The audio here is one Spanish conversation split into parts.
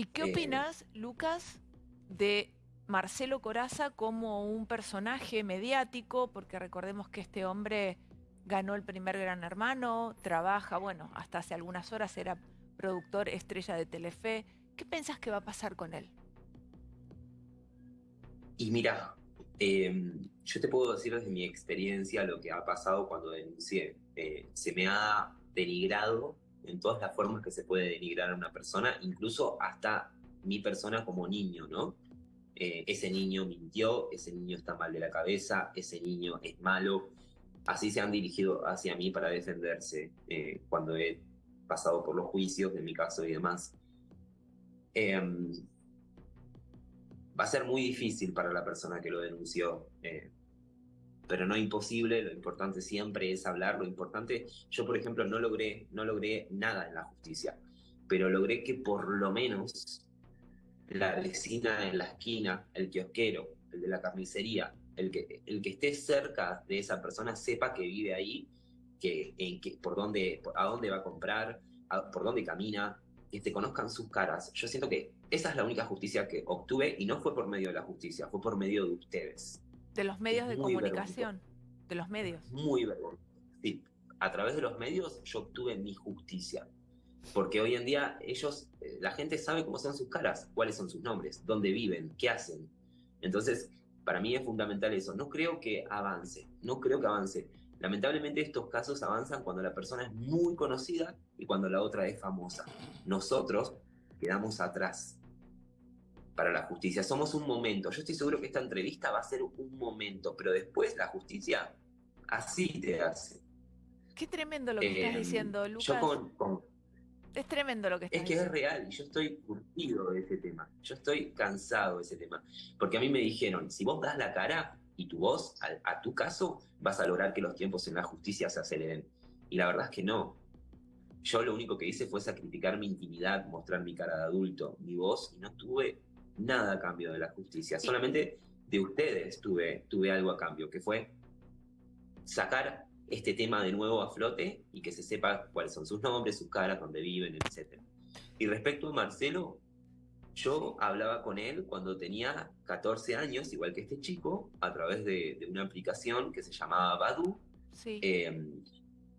¿Y qué Eh, opinas, Lucas, de Marcelo Coraza como un personaje mediático? Porque recordemos que este hombre ganó el primer Gran Hermano, trabaja, bueno, hasta hace algunas horas era productor estrella de Telefe. ¿Qué pensás que va a pasar con él? Y mira, eh, yo te puedo decir desde mi experiencia lo que ha pasado cuando denuncié. Eh, se me ha denigrado en todas las formas que se puede denigrar a una persona, incluso hasta mi persona como niño, ¿no? Eh, ese niño mintió, ese niño está mal de la cabeza, ese niño es malo. Así se han dirigido hacia mí para defenderse eh, cuando he pasado por los juicios de mi caso y demás. Em, va a ser muy difícil para la persona que lo denunció, eh, pero no imposible, lo importante siempre es hablar, lo importante, yo por ejemplo no logré, no logré nada en la justicia, pero logré que por lo menos la vecina en la esquina, el kiosquero, el de la carnicería, el que, el que esté cerca de esa persona sepa que vive ahí, que, en que, por dónde, a dónde va a comprar, por dónde camina, que te conozcan sus caras. Yo siento que esa es la única justicia que obtuve y no fue por medio de la justicia, fue por medio de ustedes. De los medios de comunicación, de los medios. Muy vergonzoso. Sí, a través de los medios yo obtuve mi justicia. Porque hoy en día ellos, eh, la gente sabe cómo son sus caras, cuáles son sus nombres, dónde viven, qué hacen. Entonces, para mí es fundamental eso. No creo que avance, no creo que avance. Lamentablemente estos casos avanzan cuando la persona es muy conocida y cuando la otra es famosa. Nosotros quedamos atrás para la justicia. Somos un momento. Yo estoy seguro que esta entrevista va a ser un momento, pero después la justicia así te hace. Qué tremendo lo que estás Eh, diciendo, Lucas. Yo con, con- Es tremendo lo que estás es que es diciendo. real y yo estoy curtido de ese tema. Yo estoy cansado de ese tema. Porque a mí me dijeron, si vos das la cara y tu voz a, a tu caso, vas a lograr que los tiempos en la justicia se aceleren. Y la verdad es que no. Yo lo único que hice fue sacrificar mi intimidad, mostrar mi cara de adulto, mi voz, y no tuve nada a cambio de la justicia. Solamente de ustedes tuve, tuve algo a cambio, que fue sacar este tema de nuevo a flote y que se sepa cuáles son sus nombres, sus caras, dónde viven, etc. Y respecto a Marcelo, yo hablaba con él cuando tenía 14 años, igual que este chico, a través de, de una aplicación que se llamaba Badu, Sí. eh,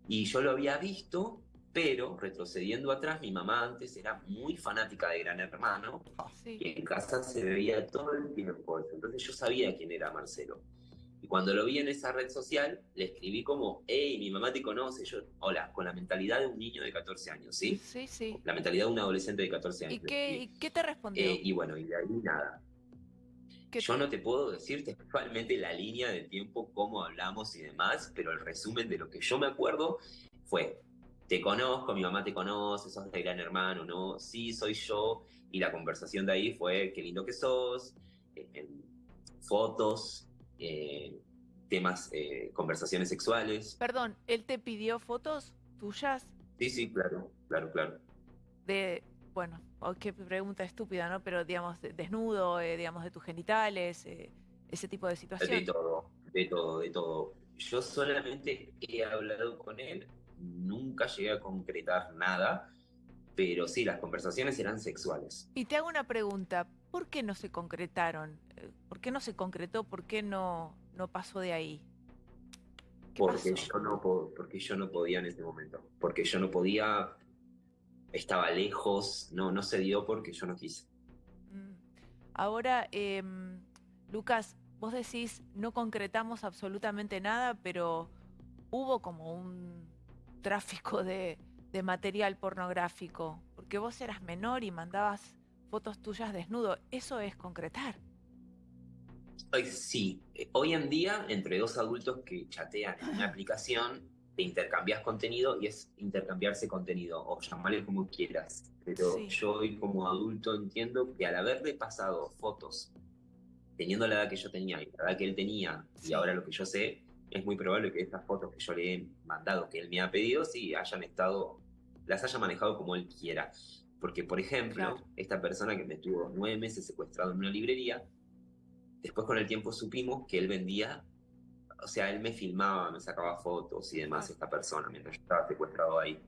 y yo lo había visto, pero retrocediendo atrás, mi mamá antes era muy fanática de Gran Hermano, sí. y en casa se veía todo el tiempo. Entonces yo sabía quién era Marcelo. Y cuando lo vi en esa red social, le escribí como, hey, mi mamá te conoce. Yo, hola, con la mentalidad de un niño de 14 años, ¿sí? Sí, sí. La mentalidad de un adolescente de 14 años. ¿Y qué, escribí. y qué te respondió? Eh, y bueno, y de ahí nada. ¿Qué Yo te- no te puedo decir textualmente la línea de tiempo, cómo hablamos y demás, pero el resumen de lo que yo me acuerdo fue, te conozco, mi mamá te conoce, sos de gran hermano, ¿no? Sí, soy yo. Y la conversación de ahí fue, qué lindo que sos, eh, en fotos, eh, temas, eh, conversaciones sexuales. Perdón, ¿él te pidió fotos tuyas Sí, sí, claro, claro, claro. de, bueno, oh, qué pregunta estúpida, ¿no? Pero digamos, de- desnudo, eh, digamos, de tus genitales, eh, ese tipo de De situación. todo, de todo, de todo. Yo solamente he hablado con él, nunca llegué a concretar nada, pero sí, las conversaciones eran sexuales. Y te hago una pregunta, ¿por qué no se concretaron? Eh, ¿Por qué no se concretó? ¿Por qué no, no pasó de ahí? ¿Qué Porque pasó? yo, no, po- porque yo no podía en ese momento. Porque yo no podía, estaba lejos, no, no se dio porque yo no quise. Mm. Ahora, em, Lucas, vos decís, no concretamos absolutamente nada, pero hubo como un tráfico de, de material pornográfico, porque vos eras menor y mandabas fotos tuyas desnudo. Eso es concretar. Sí, eh, hoy en día, entre dos adultos que chatean en una aplicación, te intercambias contenido y es intercambiarse contenido, o llamarle como quieras. Pero Sí. yo hoy como adulto entiendo que al haberle pasado fotos, teniendo la edad que yo tenía y la edad que él tenía, Sí. y ahora lo que yo sé, es muy probable que estas fotos que yo le he mandado, que él me ha pedido, sí hayan estado, las haya manejado como él quiera. Porque, por ejemplo, Claro. esta persona que me estuvo nueve meses secuestrado en una librería, después con el tiempo supimos que él vendía, o sea, él me filmaba, me sacaba fotos y demás, esta persona, mientras yo estaba secuestrado ahí.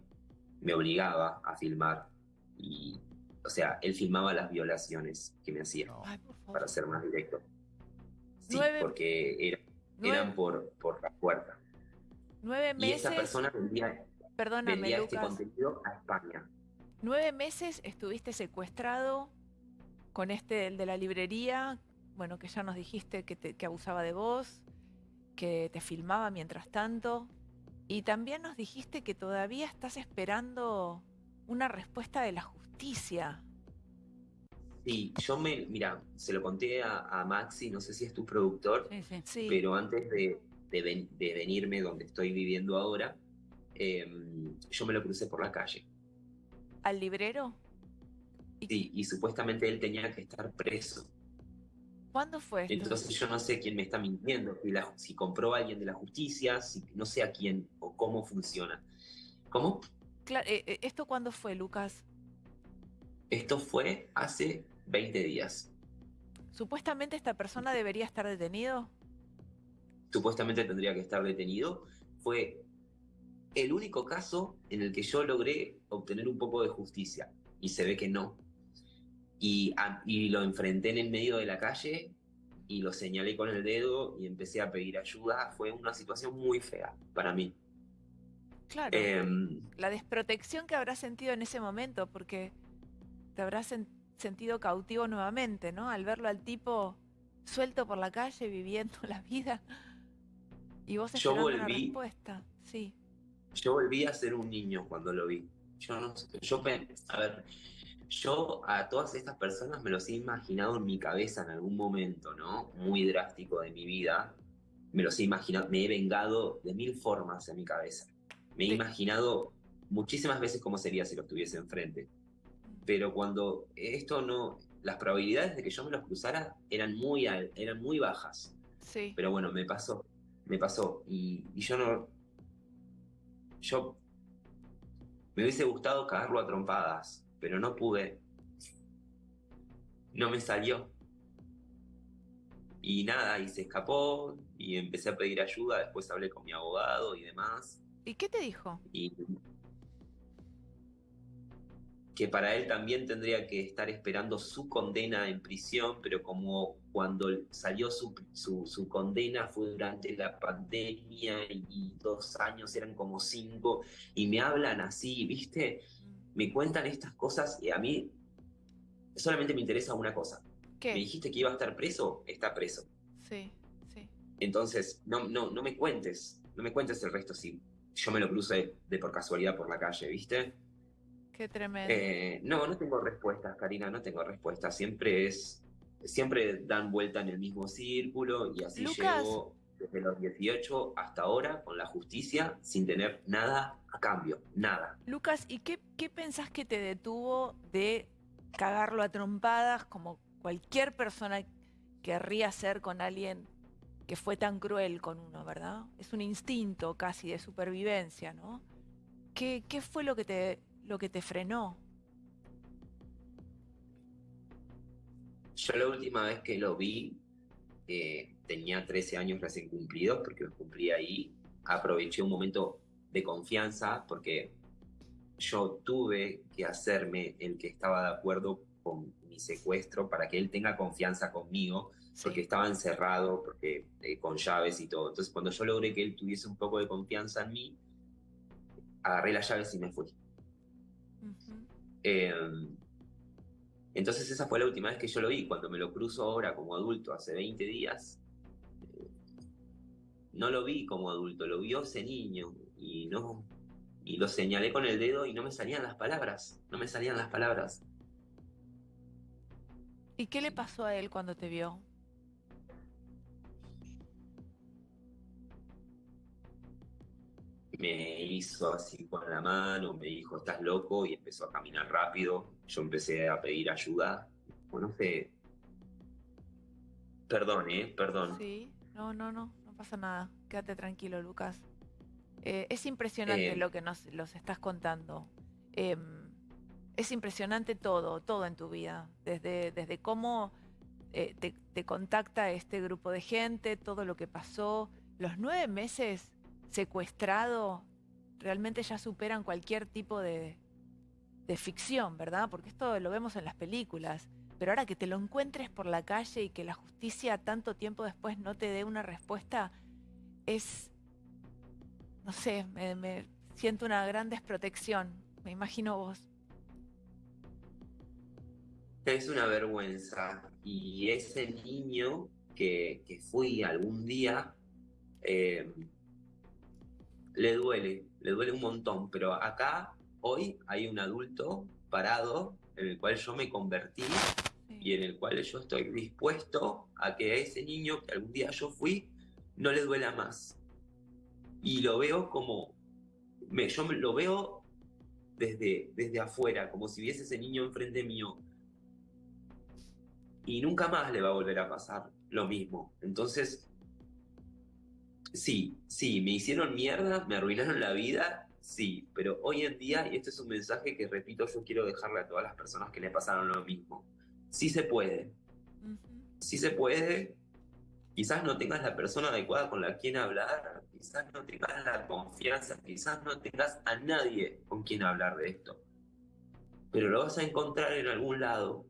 Me obligaba a filmar y o sea, él filmaba las violaciones que me hacía, Ay, para ser más directo. Sí, porque era- eran por, por la puerta. nueve Y esa meses, persona vendía, vendía este contenido a España. Nueve meses estuviste secuestrado con este, el de la librería, bueno, que ya nos dijiste que, te- que abusaba de vos, que te filmaba mientras tanto, y también nos dijiste que todavía estás esperando una respuesta de la justicia. Sí, yo me, mira, se lo conté a, a Maxi, no sé si es tu productor, Sí, sí. Sí, pero antes de, de ven- de venirme donde estoy viviendo ahora, em, yo me lo crucé por la calle. al librero. ¿Y Sí, y supuestamente él tenía que estar preso. cuándo fue esto? Entonces yo no sé quién me está mintiendo, si, la- si compró a alguien de la justicia, si, no sé a quién o cómo funciona. ¿Cómo? Cla- eh, eh, ¿Esto cuándo fue, Lucas? Esto fue hace 20 días. Supuestamente esta persona debería estar detenido. Supuestamente tendría que estar detenido. Fue el único caso en el que yo logré obtener un poco de justicia. Y se ve que no. Y, a- y lo enfrenté en el medio de la calle y lo señalé con el dedo y empecé a pedir ayuda. Fue una situación muy fea para mí. Claro. Em, la desprotección que habrás sentido en ese momento, porque te habrás sen- sentido cautivo nuevamente, ¿no? Al verlo al tipo suelto por la calle, viviendo la vida. Y vos Yo esperando una volví- respuesta. Sí. Yo volví a ser un niño cuando lo vi. Yo no sé, yo a ver, yo a todas estas personas me los he imaginado en mi cabeza en algún momento, ¿no? Muy drástico de mi vida. Me los he imaginado, me he vengado de mil formas en mi cabeza. Me he Sí. imaginado muchísimas veces cómo sería si los tuviese enfrente. Pero cuando esto no, las probabilidades de que yo me los cruzara eran muy, al- eran muy bajas. Sí. Pero bueno, me pasó, me pasó. Y, y yo no. Yo. Me hubiese gustado cagarlo a trompadas, pero no pude. No me salió. Y nada, y se escapó, y empecé a pedir ayuda, después hablé con mi abogado y demás. ¿Y qué te dijo? Y que para él también tendría que estar esperando su condena en prisión, pero como cuando salió su, su, su condena fue durante la pandemia y, y dos años eran como cinco, y me hablan así, ¿viste? Me cuentan estas cosas y a mí solamente me interesa una cosa. Me ¿Qué? dijiste que iba a estar preso, está preso. Sí, sí. Entonces, no, no, no me cuentes, no me cuentes el resto si yo me lo crucé de por casualidad por la calle, ¿viste? Qué tremendo. Eh, no, no tengo respuestas, Karina, no tengo respuestas. Siempre es, siempre dan vuelta en el mismo círculo y así Lucas. llevo desde los 18 hasta ahora con la justicia sin tener nada a cambio, nada. Lucas, ¿y qué, qué pensás que te detuvo de cagarlo a trompadas como cualquier persona querría hacer con alguien que fue tan cruel con uno, ¿verdad? Es un instinto casi de supervivencia, ¿no? ¿Qué, qué fue lo que te, lo que te frenó? Yo la última vez que lo vi eh, tenía 13 años recién cumplidos porque los cumplí ahí. Aproveché un momento de confianza porque yo tuve que hacerme el que estaba de acuerdo con mi secuestro para que él tenga confianza conmigo porque estaba encerrado, porque eh, con llaves y todo. Entonces, cuando yo logré que él tuviese un poco de confianza en mí, agarré las llaves y me fui. Eh, entonces, esa fue la última vez que yo lo vi. Cuando me lo cruzo ahora como adulto, hace 20 días, eh, no lo vi como adulto, lo vio ese niño y no. Y lo señalé con el dedo y no me salían las palabras. No me salían las palabras. ¿Y qué le pasó a él cuando te vio? Me hizo así con la mano, me dijo, estás loco, y empezó a caminar rápido. Yo empecé a pedir ayuda. Bueno, no sé. Perdón, ¿eh? Perdón. Sí, no, no, no, no pasa nada. Quédate tranquilo, Lucas. Eh, es impresionante Eh, lo que nos los estás contando. Em, es impresionante todo, todo en tu vida. Desde, desde cómo eh, te, te contacta este grupo de gente, todo lo que pasó. Los nueve meses secuestrado realmente ya superan cualquier tipo de, de ficción, ¿verdad? Porque esto lo vemos en las películas. Pero ahora que te lo encuentres por la calle y que la justicia tanto tiempo después no te dé una respuesta, es, no sé, me, siento una gran desprotección. Me imagino vos. Es una vergüenza. Y ese niño que, fui algún día, eh, le duele, le duele un montón. Pero acá, hoy, hay un adulto parado en el cual yo me convertí y en el cual yo estoy dispuesto a que a ese niño que algún día yo fui no le duela más. Y lo veo como, me, yo lo veo desde, desde afuera, como si viese ese niño enfrente mío. Y nunca más le va a volver a pasar lo mismo. Entonces, sí, sí, me hicieron mierda, me arruinaron la vida, sí, pero hoy en día, y este es un mensaje que repito, yo quiero dejarle a todas las personas que le pasaron lo mismo sí se puede. Sí se puede. Quizás no tengas la persona adecuada con la quien hablar, quizás no tengas la confianza, quizás no tengas a nadie con quien hablar de esto. Pero lo vas a encontrar en algún lado